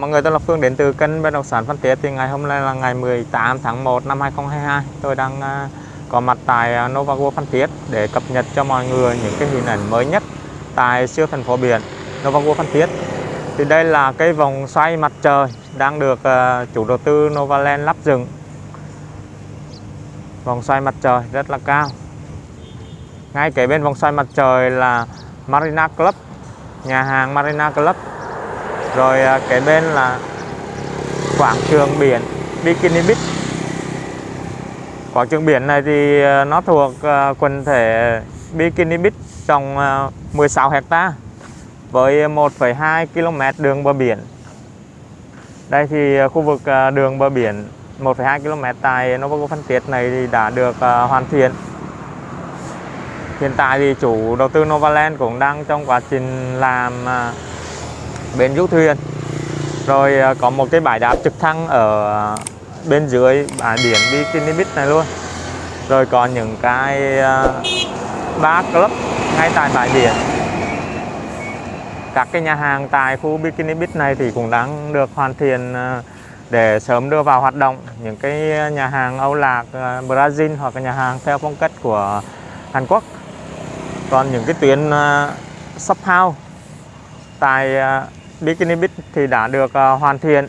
Mọi người, tôi là Phương đến từ kênh bất động sản Phan Thiết. Thì ngày hôm nay là ngày 18 tháng 1 năm 2022 tôi đang à, có mặt tại à, Nova World Phan Thiết để cập nhật cho mọi người những cái hình ảnh mới nhất tại siêu thành phố biển Novago Phan Thiết. Thì đây là cái vòng xoay mặt trời đang được à, chủ đầu tư Novaland lắp dựng. Vòng xoay mặt trời rất là cao. Ngay kế bên vòng xoay mặt trời là Marina Club, nhà hàng Marina Club rồi à, kế bên là quảng trường biển Bikini Beach. Quảng trường biển này thì à, nó thuộc à, quần thể Bikini Beach trong 16 hecta với 1,2 km đường bờ biển. Đây thì khu vực đường bờ biển 1,2 km tại Novago Phan Thiết này thì đã được hoàn thiện. Hiện tại thì chủ đầu tư Novaland cũng đang trong quá trình làm bên du thuyền. Rồi à, có một cái bãi đáp trực thăng ở bên dưới bãi biển Bikini Beach này luôn. Rồi còn những cái à, ba club ngay tại bãi biển. Các cái nhà hàng tại khu Bikini Beach này thì cũng đang được hoàn thiện à, để sớm đưa vào hoạt động. Những cái nhà hàng Âu Lạc à, Brazil hoặc là nhà hàng theo phong cách của Hàn Quốc. Còn những cái tuyến shop house tại Bikini Beach thì đã được uh, hoàn thiện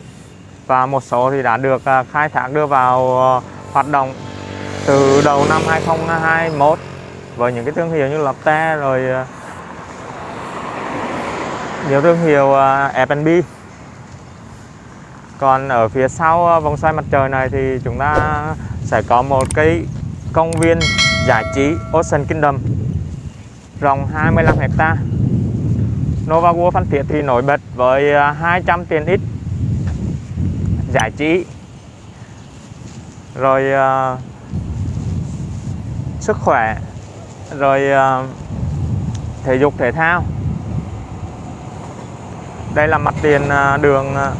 và một số thì đã được uh, khai thác đưa vào uh, hoạt động từ đầu năm 2021 với những cái thương hiệu như Lotte rồi nhiều thương hiệu F&B còn ở phía sau vòng xoay mặt trời này thì chúng ta sẽ có một cái công viên giải trí Ocean Kingdom rộng 25 hecta Nova World Phan Thiết thì nổi bật với à, 200 tiền tiện ích giải trí. Rồi uh, sức khỏe. Rồi uh, thể dục thể thao. Đây là mặt tiền uh, đường uh,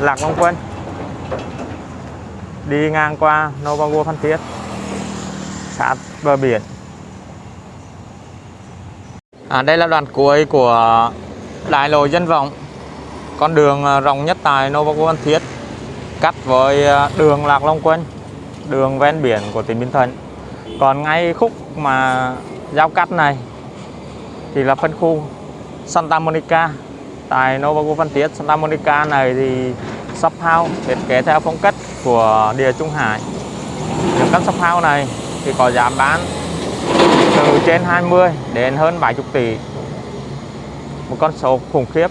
Lạc Long Quân. Đi ngang qua Nova World Phan Thiết. Sát bờ biển à, đây là đoạn cuối của đại lộ dân vọng. Con đường à, rộng nhất tại Nova Phan Thiết cắt với à, đường Lạc Long Quân đường ven biển của tỉnh Bình Thuận. Còn ngay khúc mà giao cắt này thì là phân khu Santa Monica. Tại Nova Phan Thiết Santa Monica này thì shop house thiết kế theo phong cách của địa Trung Hải. Những căn shop house này thì có giá bán từ trên 20 đến hơn 70 tỷ. Một con số khủng khiếp.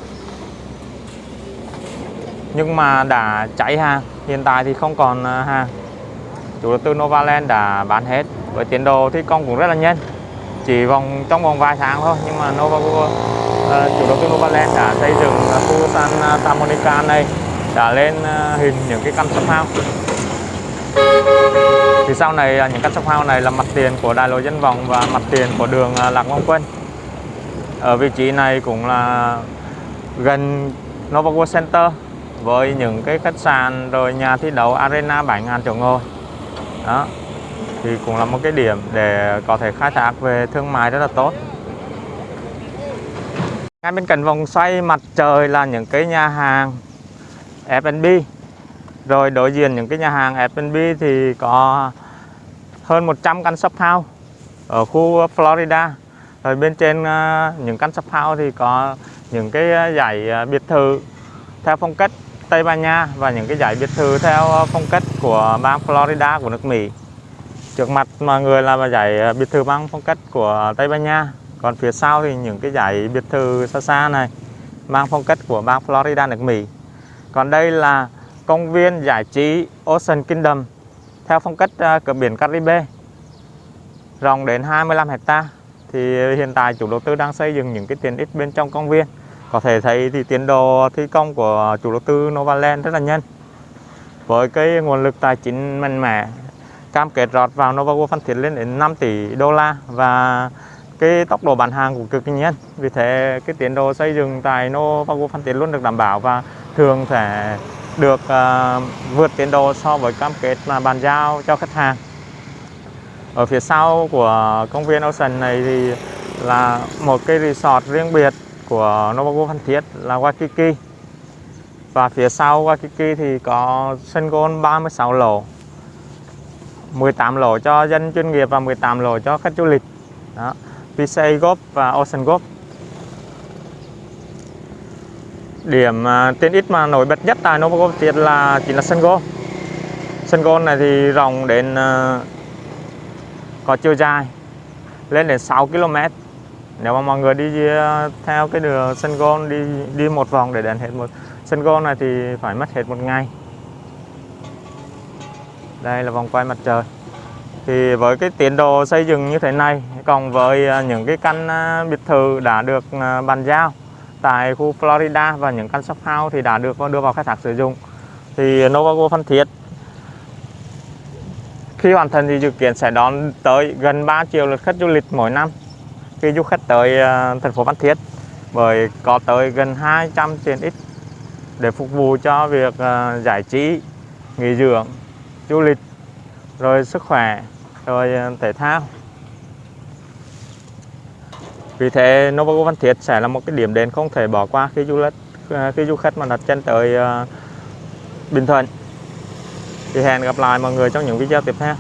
Nhưng mà đã cháy hàng hiện tại thì không còn à, hàng. Chủ đầu tư Novaland đã bán hết. Với tiến độ thi công cũng rất là nhanh. Chỉ vòng trong vòng vài tháng thôi nhưng mà Nova uh, chủ đầu tư Novaland đã xây dựng khu à, Santa Monica này. Đã lên uh, hình những cái căn sắp house thì sau này à, những căn shop house này là mặt tiền của đại lộ dân vọng và mặt tiền của đường à, Lạc Long Quân. Ở vị trí này cũng là gần Nova World Center với những cái khách sạn rồi nhà thi đấu arena 7.000 chỗ ngồi. Đó, thì cũng là một cái điểm để có thể khai thác về thương mại rất là tốt. Ngay bên cạnh vòng xoay mặt trời là những cái nhà hàng F&B rồi đối diện những cái nhà hàng F&B thì có hơn 100 căn shop house ở khu Florida. Rồi bên trên ờ, những căn shop house thì có những cái ờ, giải ờ, biệt thự theo phong cách Tây Ban Nha và những cái giải biệt thự theo phong cách của bang Florida của nước Mỹ. Trước mặt mọi người là giải biệt thự bang phong cách của Tây Ban Nha. Còn phía sau thì những cái giải biệt thự xa xa này, mang phong cách của bang Florida, nước Mỹ. Còn đây là công viên giải trí Ocean Kingdom, theo phong cách à, cửa biển Caribe. Rộng đến 25 hecta, thì hiện tại chủ đầu tư đang xây dựng những cái tiện ích bên trong công viên. Có thể thấy thì tiến độ thi công của chủ đầu tư Novaland rất là nhanh. Với cái nguồn lực tài chính mạnh mẽ, cam kết rót vào Novago Phan Thiết lên đến 5 tỷ đô la và cái tốc độ bán hàng cũng cực kỳ nhanh. Vì thế, cái tiến độ xây dựng tại Novago Phan Thiết luôn được đảm bảo và thường sẽ được uh, vượt tiến độ so với cam kết mà bàn giao cho khách hàng. Ở phía sau của công viên Ocean này thì là một cái resort riêng biệt của Novago Phan Thiết là Waikiki. Và phía sau Waikiki thì có sân golf 36 lỗ 18 lỗ cho dân chuyên nghiệp và 18 lỗ cho khách du lịch. Đó PCA Golf và Ocean Golf. Điểm à, tiện ích mà nổi bật nhất tại Novago Phan là, chính là sân golf sân golf này thì rộng đến à, có chiều dài, lên đến 6 km nếu mà mọi người đi à, theo cái đường sân golf đi đi một vòng để đến hết một, sân golf này thì phải mất hết một ngày. Đây là vòng quay mặt trời. Thì với cái tiến độ xây dựng như thế này còn với những cái căn biệt thự đã được bàn giao tại khu Florida và những căn shop house thì đã được đưa vào khai thác sử dụng thì Novago Phan Thiết khi hoàn thành thì dự kiến sẽ đón tới gần 3 triệu lượt khách du lịch mỗi năm khi du khách tới à, thành phố Phan Thiết bởi có tới gần 200 tiện ích để phục vụ cho việc à, giải trí, nghỉ dưỡng, du lịch, rồi sức khỏe, rồi à, thể thao. Vì thế Novago Văn Thiết sẽ là một cái điểm đến không thể bỏ qua khi du lịch à, khi du khách mà đặt chân tới à, Bình Thuận. Thì hẹn gặp lại mọi người trong những video tiếp theo.